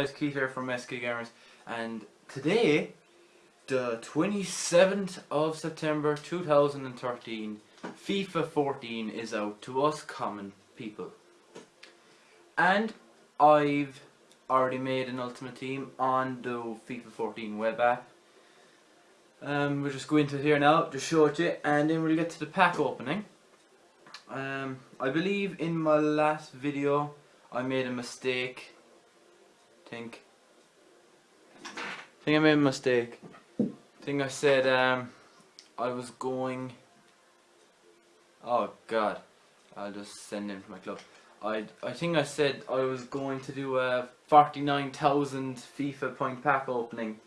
guys, Keith here from SK Gamers and today, the 27th of September 2013, FIFA 14 is out to us common people. And I've already made an Ultimate Team on the FIFA 14 web app. Um, we'll just go into it here now, just show it you, and then we'll get to the pack opening. Um, I believe in my last video I made a mistake. Think. I Think I made a mistake. Think I said um, I was going. Oh God, I'll just send him to my club. I I think I said I was going to do a 49,000 FIFA point pack opening,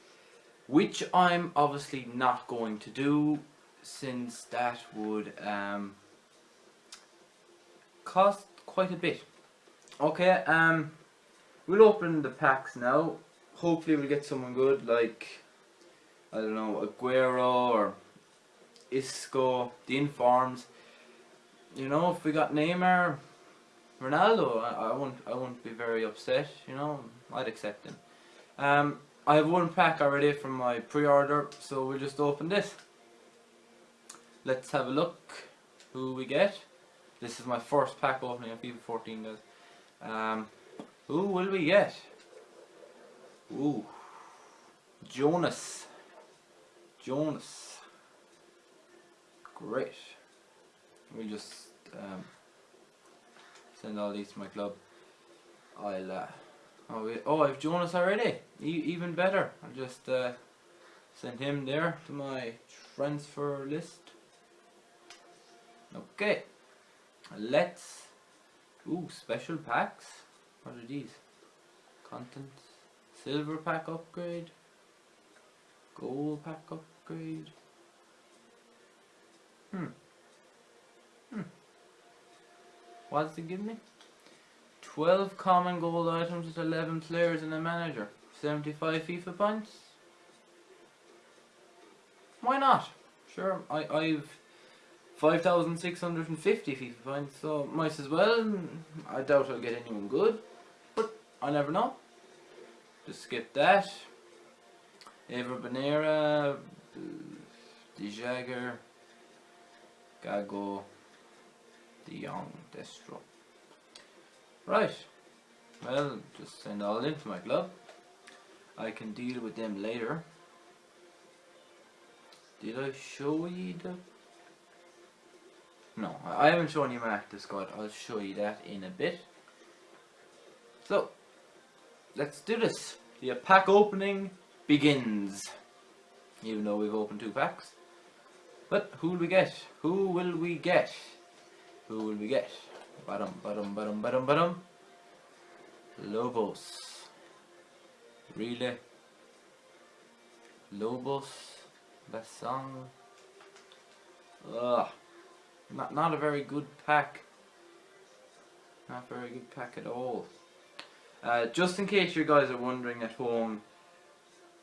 which I'm obviously not going to do since that would um, cost quite a bit. Okay, um, we'll open the packs now. Hopefully we'll get someone good like, I don't know, Aguero or Isco, the informs. You know, if we got Neymar, Ronaldo, I, I won't, I won't be very upset. You know, I'd accept him. Um, I have one pack already from my pre-order, so we'll just open this. Let's have a look who we get. This is my first pack opening of FIFA 14 guys. Um, who will we get? Ooh. Jonas. Jonas. Great. We just um, send all these to my club. I'll uh, oh, wait. oh I've Jonas already. E even better. I'll just uh, send him there to my transfer list. Okay. Let's Ooh, special packs. What are these? Contents. Silver pack upgrade. Gold pack upgrade. Hmm. Hmm. What does it give me? 12 common gold items with 11 players and a manager. 75 FIFA points. Why not? Sure, I, I've 5,650 FIFA points, so might as well. I doubt I'll get anyone good, I never know. Just skip that. Ever Banega, De Jagger, Gago, De Jong, Destro. Right. Well, just send all into my club. I can deal with them later. Did I show you the no, I haven't shown you my active squad. I'll show you that in a bit. So, let's do this. The pack opening begins. Even though we've opened two packs. But who will we get? Who will we get? Who will we get? Bottom, bottom, bottom, bottom, bottom. Lobos. Really? Lobos. Basang. Ugh. Not, not a very good pack. Not very good pack at all. Uh, just in case you guys are wondering at home,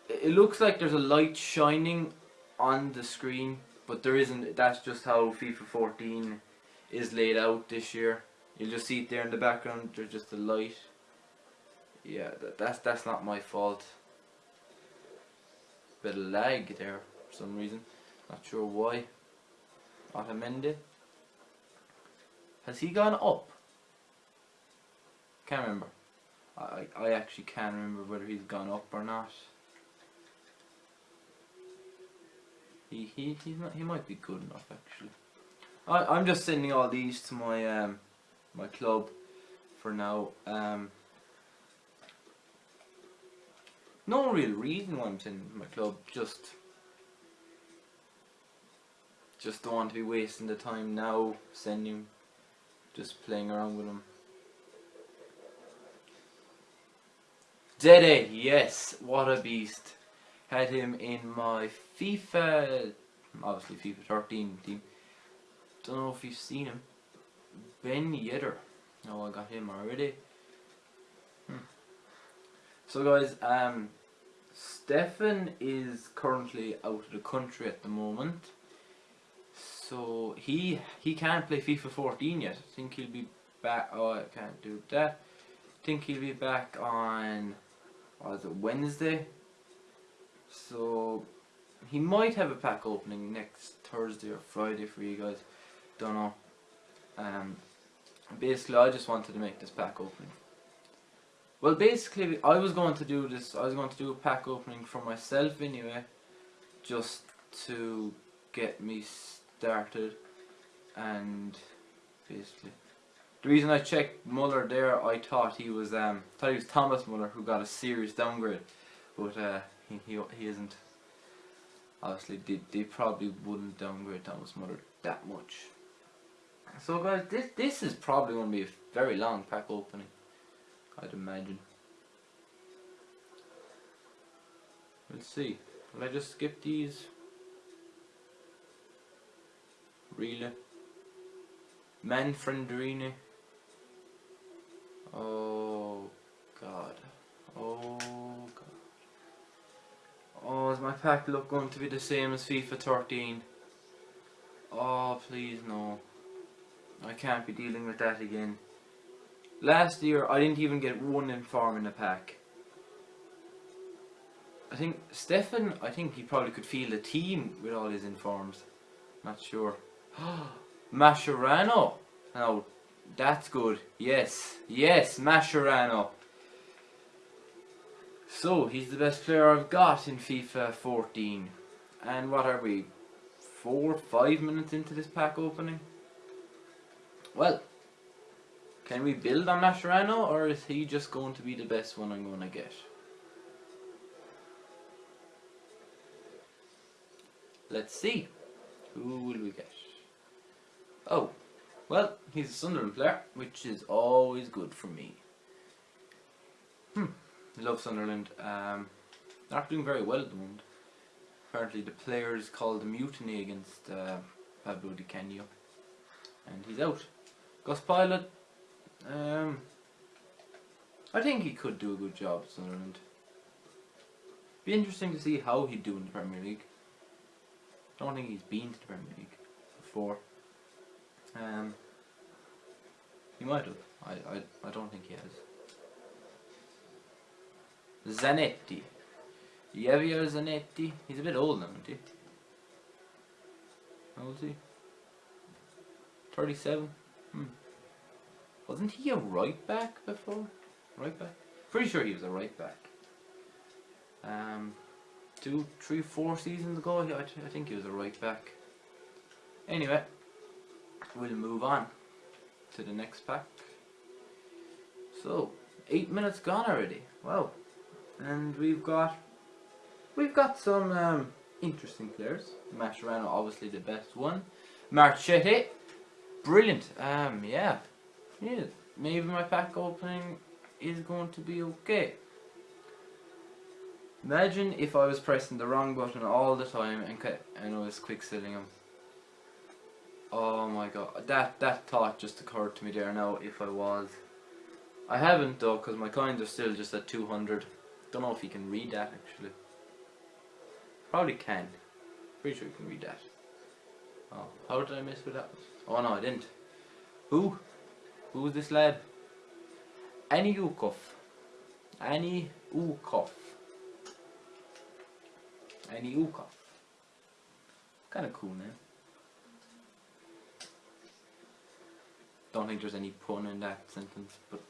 it looks like there's a light shining on the screen, but there isn't. That's just how FIFA 14 is laid out this year. You'll just see it there in the background. There's just a light. Yeah, that, that's that's not my fault. Bit of lag there for some reason. Not sure why. Otamendi. Has he gone up? Can't remember. I, I actually can't remember whether he's gone up or not. He he he's not he might be good enough actually. I I'm just sending all these to my um my club for now. Um no real reason why I'm sending my club, just just don't want to be wasting the time now sending just playing around with him. Dede, yes, what a beast. Had him in my FIFA, obviously FIFA 13 team. Don't know if you've seen him. Ben Yedder. Oh, I got him already. Hmm. So guys, um, Stefan is currently out of the country at the moment. So he he can't play FIFA 14 yet. I think he'll be back. Oh, I can't do that. I think he'll be back on was it Wednesday? So he might have a pack opening next Thursday or Friday for you guys. Don't know. Um, basically, I just wanted to make this pack opening. Well, basically, I was going to do this. I was going to do a pack opening for myself anyway, just to get me started, and basically, the reason I checked Muller there, I thought he was um, thought he was Thomas Muller who got a serious downgrade, but uh, he he he isn't. Obviously, they, they probably wouldn't downgrade Thomas Muller that much. So guys, this this is probably going to be a very long pack opening. I'd imagine. Let's see. Will I just skip these? Really? Manfredini. Oh god. Oh god. Oh, is my pack look going to be the same as FIFA 13? Oh, please no. I can't be dealing with that again. Last year, I didn't even get one inform in the pack. I think Stefan, I think he probably could feel the team with all his informs. Not sure. Mascherano. Now, that's good. Yes, yes, Mascherano. So, he's the best player I've got in FIFA 14. And what are we? Four, five minutes into this pack opening? Well, can we build on Mascherano or is he just going to be the best one I'm going to get? Let's see. Who will we get? Oh, well, he's a Sunderland player, which is always good for me. Hmm, love Sunderland. Um, they're not doing very well at the moment. Apparently the players called a mutiny against uh, Pablo Di Canio. And he's out. Gus Poyet, um, I think he could do a good job at Sunderland. Be interesting to see how he'd do in the Premier League. Don't think he's been to the Premier League before. Um, he might have. I, I, I don't think he has. Zanetti. Javier Zanetti. He's a bit old now, isn't he? How old is he? 37? Hmm. Wasn't he a right back before? Right back? Pretty sure he was a right back. Um, two, three, four seasons ago, I, I think he was a right back. Anyway, we'll move on to the next pack. So, eight minutes gone already. Wow. And we've got we've got some um, interesting players. Mascherano obviously the best one. Marchetti, brilliant. Um, yeah, yeah, maybe my pack opening is going to be okay. Imagine if I was pressing the wrong button all the time and, and I was quick selling them. Oh my god, that, that thought just occurred to me there now if I was. I haven't though because my coins are still just at 200. Don't know if you can read that actually. Probably can. Pretty sure you can read that. Oh, how did I miss with that? Oh no, I didn't. Who? Who's this lad? Annie Ukov. Annie Ukov. Annie Ukov. Kind of cool name. Don't think there's any pun in that sentence, but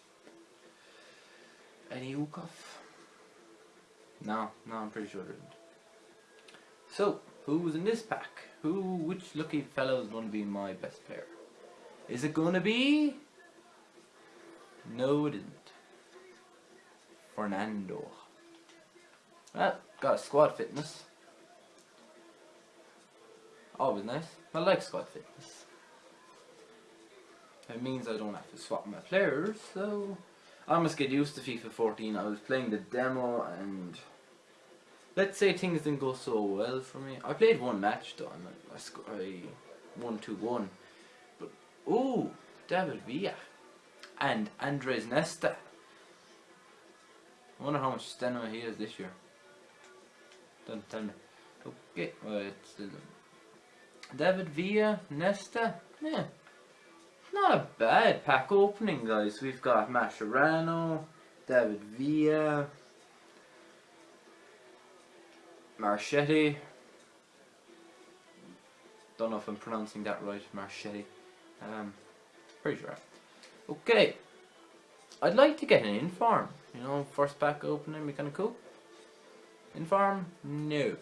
Annie Ukov. No, no, I'm pretty sure there isn't. So, who's in this pack? Who, which lucky fellow is going to be my best player? Is it going to be no, it isn't. Fernando. Well, got a squad fitness. Always nice. I like squad fitness. It means I don't have to swap my players, so I must get used to FIFA 14. I was playing the demo and let's say things didn't go so well for me. I played one match though and I, I, I won 2-1. But, ooh, David Villa and Andres Nesta. I wonder how much stamina he has this year. Don't tell me. Okay, well, it's still David Villa, Nesta. Yeah, not a bad pack opening, guys. We've got Mascherano, David Villa, Marchetti. Don't know if I'm pronouncing that right, Marchetti. Um, pretty sure. Okay. I'd like to get an inform. You know, first pack opening, be kind of cool. Inform? No.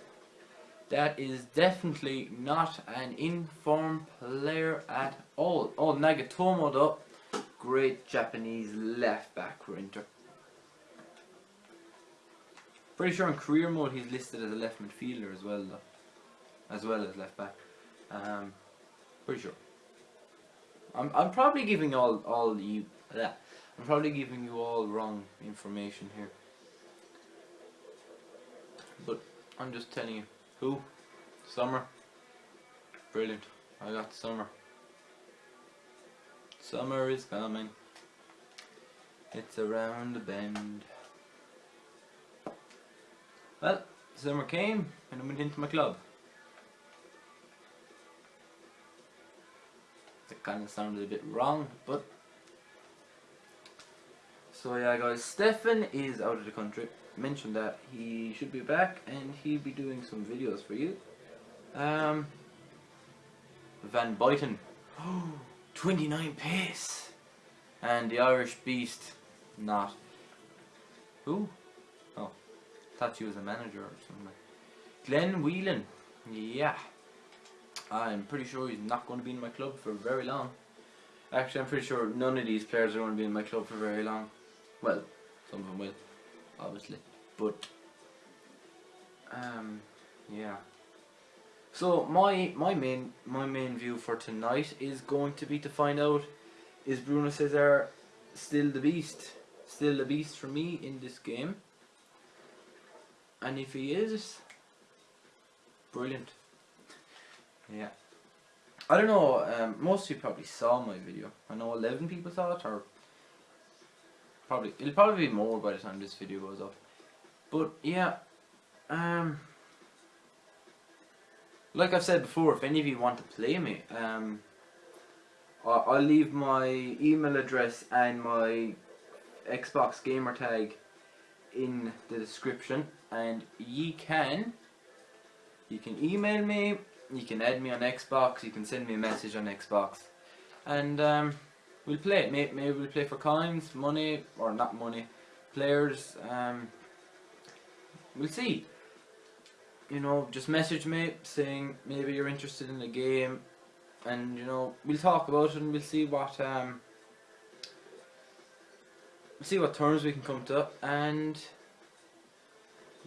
That is definitely not an inform player at all. Oh, Nagatomo though. Great Japanese left back for Inter. Pretty sure in career mode he's listed as a left midfielder as well though. As well as left back. Um, pretty sure. I'm, I'm probably giving all, all you, yeah, I'm probably giving you all wrong information here. But I'm just telling you. Who? Summer. Brilliant. I got summer. Summer is coming. It's around the bend. Well, summer came and I went into my club. That kind of sounded a bit wrong, but so yeah guys, Stefan is out of the country. Mentioned that he should be back and he'll be doing some videos for you. Um, Van Buyten, 29 pace, and the Irish Beast, not. Who? Oh, thought she was a manager or something. Glenn Whelan, yeah. I'm pretty sure he's not going to be in my club for very long. Actually, I'm pretty sure none of these players are going to be in my club for very long. Well, some of them will, obviously. But, um, yeah. So my my main my main view for tonight is going to be to find out is Bruno Cesar still the beast, still the beast for me in this game. And if he is, brilliant. Yeah. I don't know, um, most of you probably saw my video. I know 11 people saw it, or probably, it'll probably be more by the time this video goes up. But yeah, um, like I've said before, if any of you want to play me, um, I'll, I'll leave my email address and my Xbox gamer tag in the description, and ye can, you can email me, you can add me on Xbox, you can send me a message on Xbox, and um, we'll play it. Maybe, maybe we'll play for coins, money, or not money, players. Um, we'll see. You know, just message me saying maybe you're interested in the game, and you know we'll talk about it and we'll see what um, we'll see what terms we can come to, and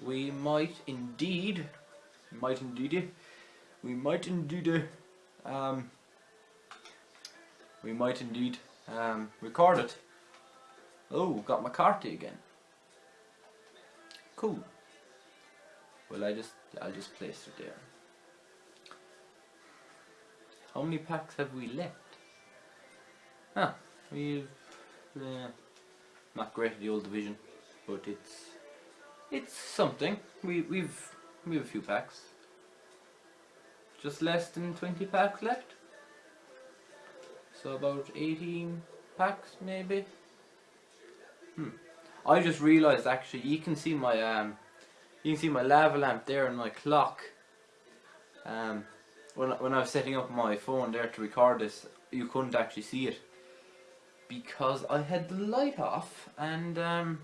we might indeed, might indeed, we might indeed, um, we might indeed um, record it. Oh, got McCarthy again. Cool. Well, I just, I'll just place it there. How many packs have we left? Ah, we've, uh, not great at the old division, but it's, it's something. We, we've, we have a few packs. Just less than 20 packs left. So about 18 packs maybe. Hmm. I just realised actually you can see my um you can see my lava lamp there and my clock. Um when when I was setting up my phone there to record this you couldn't actually see it because I had the light off and um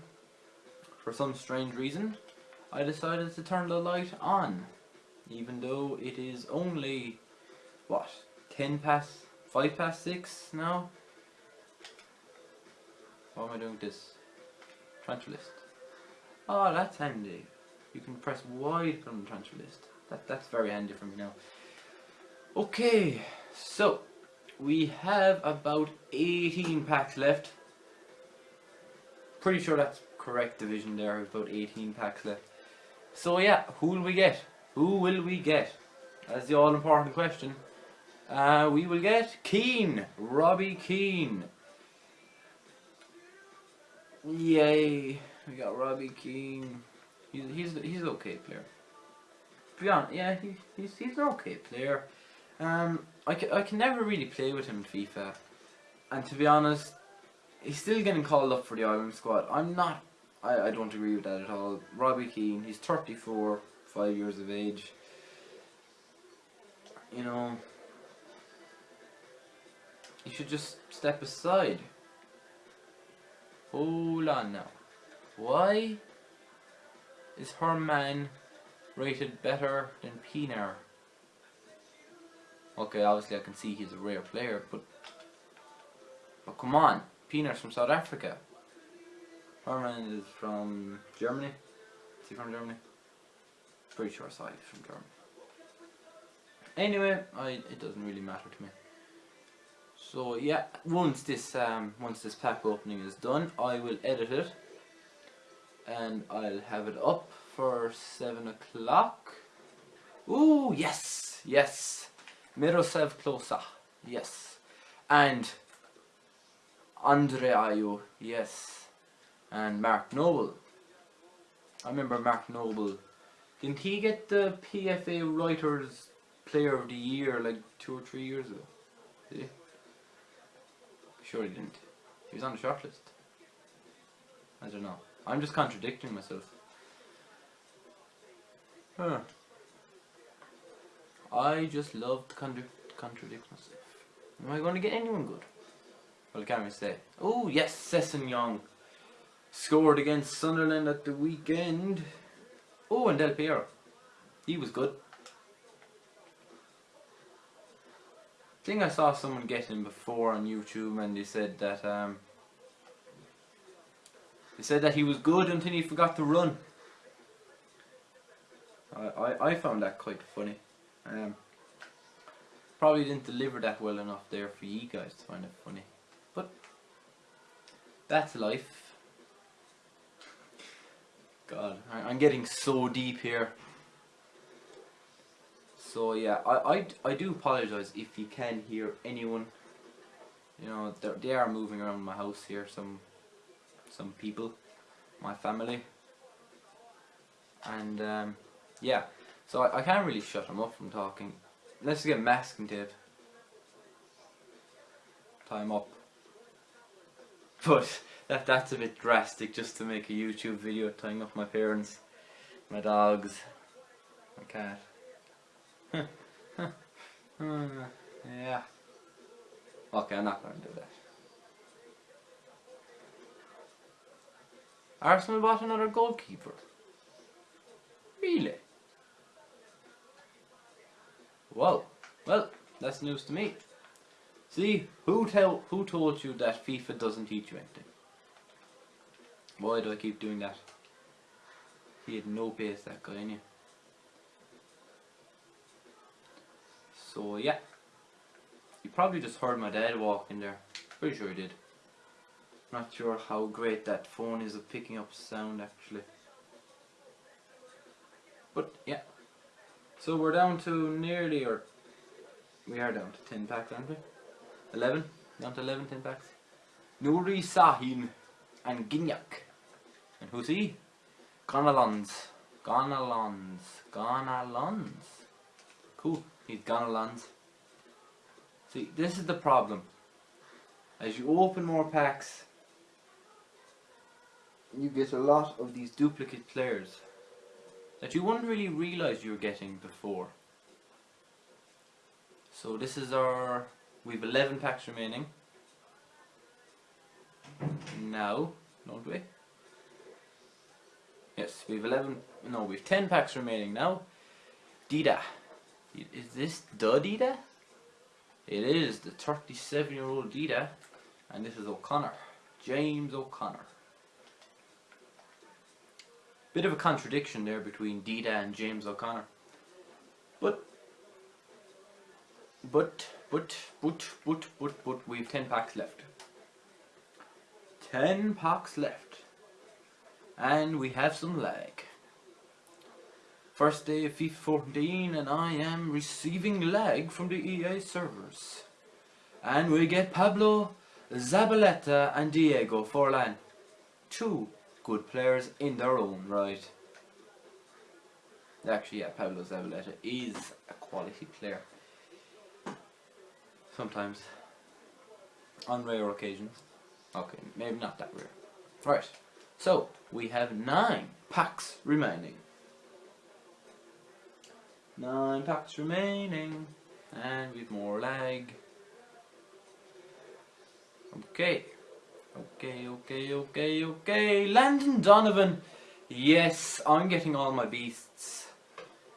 for some strange reason I decided to turn the light on even though it is only what 10 past 5 past 6 now? What am I doing this? Transfer list. Oh that's handy. You can press Y from the transfer list. That, that's very handy for me now. Okay so we have about 18 packs left. Pretty sure that's correct division there about 18 packs left. So yeah who will we get? Who will we get? That's the all important question. Uh, we will get Keane, Robbie Keane. Yay, we got Robbie Keane. He's he's he's an okay player. To be honest, yeah, he, he's he's an okay player. Um, I can, I can never really play with him in FIFA, and to be honest, he's still getting called up for the Ireland squad. I'm not. I, I don't agree with that at all. Robbie Keane, he's 34 five years of age. You know, you should just step aside. Hold on now. Why is Herrmann rated better than Pienaar? Okay, obviously I can see he's a rare player, but but come on, Pienaar's from South Africa. Herrmann is from Germany. Is he from Germany? Pretty sure I he's from Germany. Anyway, I it doesn't really matter to me. So yeah, once this um once this pack opening is done, I will edit it and I'll have it up for seven o'clock. Ooh yes, yes. Miroslav Klose, yes. And Andre Ayew, yes. And Mark Noble. I remember Mark Noble. Didn't he get the PFA Writers Player of the Year like two or three years ago? Sure he didn't. He was on the shortlist. I don't know. I'm just contradicting myself. Huh. I just love to contra contradict myself. Am I going to get anyone good? Well, can we say? Oh, yes, Sessegnon scored against Sunderland at the weekend. Oh, and Del Piero. He was good. I think I saw someone get him before on YouTube and they said that um, they said that he was good until he forgot to run. I, I, I found that quite funny. Um, probably didn't deliver that well enough there for you guys to find it funny. But that's life. God, I'm getting so deep here. So yeah, I, I, I do apologise if you can hear anyone. You know, they are moving around my house here, some some people, my family. And um, yeah, so I, I can't really shut them up from talking. Let's get masking tape. Time up. But that that's a bit drastic just to make a YouTube video tying up my parents, my dogs, my cat. Yeah. Okay, I'm not going to do that. Arsenal bought another goalkeeper. Really? Whoa. Well, that's news to me. See, who tell who told you that FIFA doesn't teach you anything? Why do I keep doing that? He had no pace, that guy, you. So yeah, you probably just heard my dad walk in there. Pretty sure he did. Not sure how great that phone is at picking up sound actually. But yeah. So we're down to nearly, or we are down to 10 packs, aren't we? 11? Down to 11, 10 packs. Nuri Sahin and Gignac. And who's he? Gonalons. Gonalons. Gonalons. Cool. He's gonna land. See, this is the problem. As you open more packs, you get a lot of these duplicate players that you wouldn't really realize you were getting before. So this is our, we have 11 packs remaining. Now, don't we? Yes, we have 11, no, we have 10 packs remaining now. Dida. Is this the Dida? It is the 37 year old Dida. And this is O'Connor. James O'Connor. Bit of a contradiction there between Dida and James O'Connor. But, but, but, but, but, but, but, we've 10 packs left. 10 packs left. And we have some lag. First day of FIFA 14 and I am receiving lag from the EA servers. And we get Pablo Zabaleta and Diego Forlan. Two good players in their own right. Actually, yeah, Pablo Zabaleta is a quality player. Sometimes. On rare occasions. Okay, maybe not that rare. Right, so we have nine packs remaining. Nine packs remaining. And we've more lag. Okay. Okay, okay, okay, okay. Landon Donovan. Yes, I'm getting all my beasts.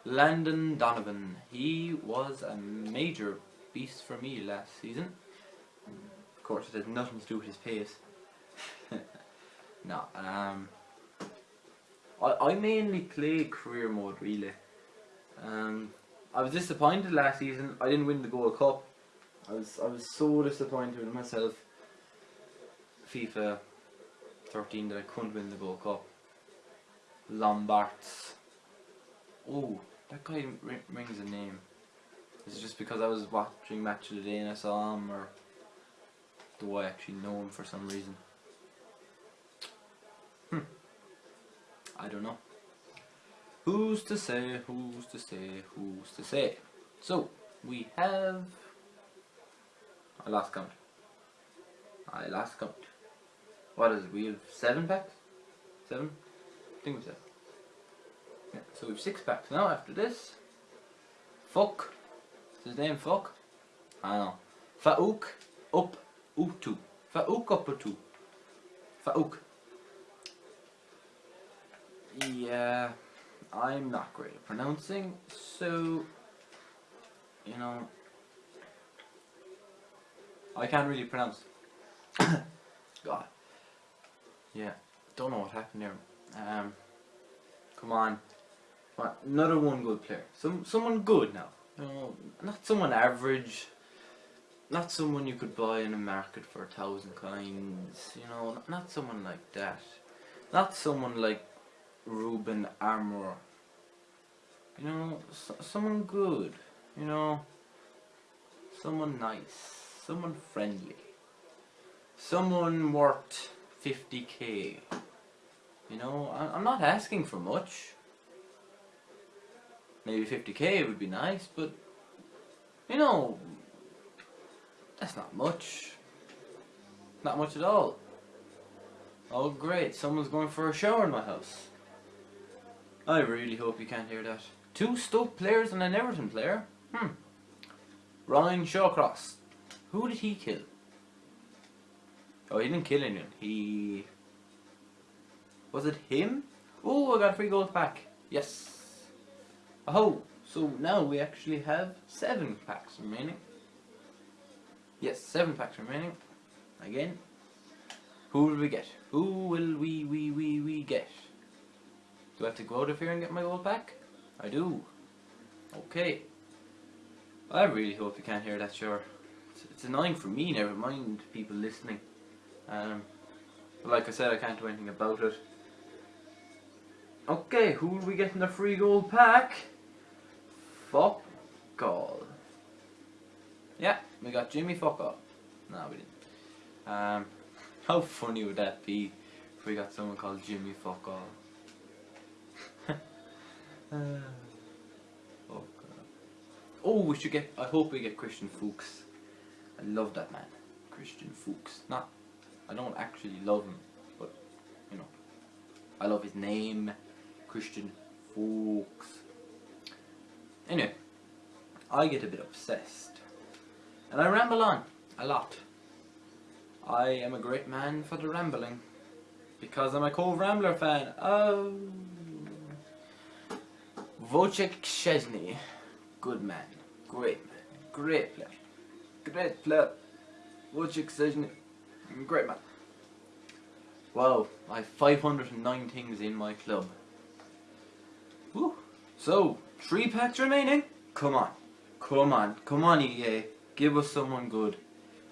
Landon Donovan. He was a major beast for me last season. Of course, it has nothing to do with his pace. no, um, I, I mainly play career mode really. Um, I was disappointed last season. I didn't win the Gold Cup. I was I was so disappointed with myself. FIFA 13 that I couldn't win the Gold Cup. Lombards. Oh, that guy rings a name. Is it just because I was watching Match of the Day and I saw him, or do I actually know him for some reason? Hmm. I don't know. Who's to say, who's to say, who's to say? So, we have... I lost count. I lost count. What is it? We have seven packs? Seven? I think we have Yeah, so we have six packs now after this. Fuck. Is his name Fuck? I know. Faouk up Utu. Faouk up Utu. Faouk. Yeah. I'm not great at pronouncing, so, you know, I can't really pronounce. God. Yeah, don't know what happened there. Um, come on. But another one good player. Some Someone good now. You know, not someone average. Not someone you could buy in a market for a thousand coins. You know, not someone like that. Not someone like Ruben Armour. You know, someone good. You know, someone nice. Someone friendly. Someone worth 50k. You know, I I'm not asking for much. Maybe 50k would be nice, but you know, that's not much. Not much at all. Oh great, someone's going for a shower in my house. I really hope you can't hear that. Two Stoke players and an Everton player? Hmm. Ryan Shawcross. Who did he kill? Oh, he didn't kill anyone. He... Was it him? Oh, I got three gold pack. Yes. Oh, so now we actually have seven packs remaining. Yes, seven packs remaining. Again. Who will we get? Who will we, we, we, we get? Do I have to go out of here and get my gold pack? I do. Okay. I really hope you can't hear that, sure. It's, it's annoying for me, never mind people listening. Um, but like I said, I can't do anything about it. Okay, who will we get in the free gold pack? Fuck all. Yeah, we got Jimmy fuck all. No, we didn't. Um, how funny would that be if we got someone called Jimmy fuck all? Uh, oh god. Oh, we should get. I hope we get Christian Fuchs. I love that man, Christian Fuchs. Not, I don't actually love him, but you know, I love his name, Christian Fuchs. Anyway, I get a bit obsessed, and I ramble on a lot. I am a great man for the rambling, because I'm a cold Rambler fan. Oh. Wojciech Szczesny, good man, great man, great player, great player. Wojciech Szczesny, great man. Wow, I have 509 things in my club. Woo. So, three packs remaining. Come on, come on, come on EA. Give us someone good.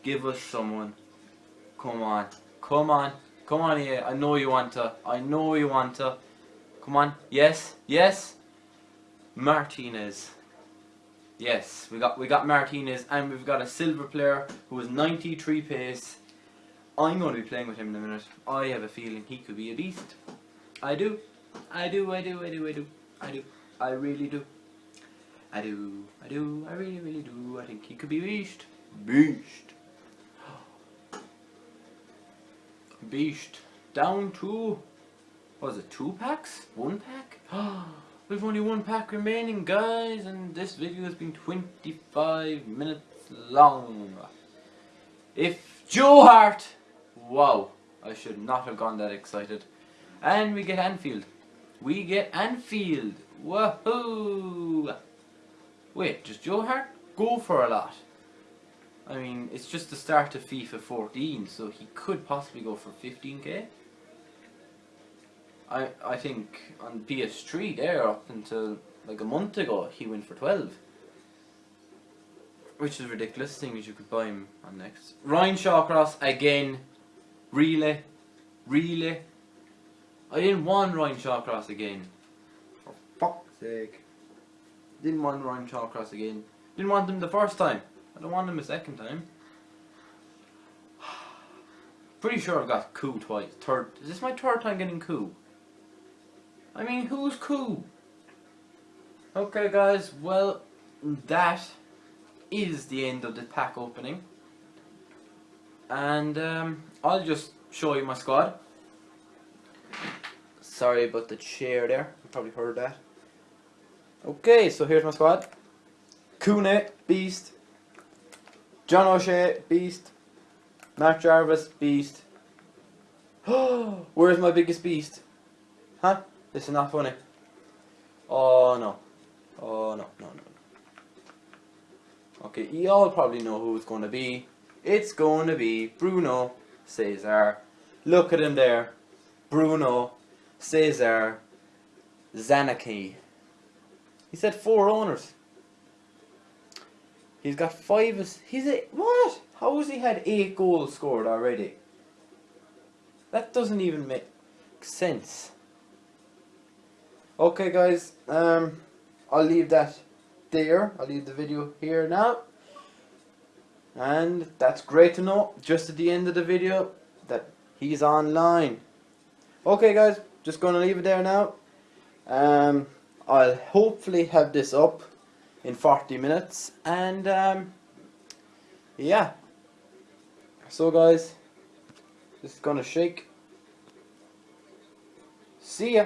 Give us someone. Come on, come on, come on EA. I know you want to. I know you want to. Come on. Yes, yes. Martinez. Yes, we got we got Martinez and we've got a silver player who is 93 pace. I'm going to be playing with him in a minute. I have a feeling he could be a beast. I do. I do, I do, I do, I do. I do. I really do. I do. I do. I really, really do. I think he could be beast. Beast. Beast. Down to, was it two packs? One pack? We've only one pack remaining, guys, and this video has been 25 minutes long. If Joe Hart, wow, I should not have gone that excited. And we get Anfield. We get Anfield. Woohoo! Wait, does Joe Hart go for a lot? I mean, it's just the start of FIFA 14, so he could possibly go for 15k. I I think on PS3 there up until like a month ago he went for 12. Which is ridiculous, seeing as you could buy him on next. Ryan Shawcross again. Really? Really? I didn't want Ryan Shawcross again. For fuck's sake. Didn't want Ryan Shawcross again. Didn't want him the first time. I don't want him a second time. Pretty sure I've got coup twice. Third. Is this my third time getting coup? I mean, who's cool? Okay, guys. Well, that is the end of the pack opening. And um, I'll just show you my squad. Sorry about the chair there. You probably heard that. Okay, so here's my squad. Kune, Beast. John O'Shea, Beast. Matt Jarvis, Beast. Where's my biggest beast? Huh? This is not funny. Oh no. Oh no, no, no. Okay, you all probably know who it's going to be. It's going to be Bruno Cesar. Look at him there. Bruno Cesar Zanaki. He said four owners. He's got five. He's a what? How has he had eight goals scored already? That doesn't even make sense. Okay, guys. Um, I'll leave that there. I'll leave the video here now. And that's great to know. Just at the end of the video that he's online. Okay, guys. Just gonna leave it there now. Um, I'll hopefully have this up in 40 minutes and um, yeah so guys just gonna shake see ya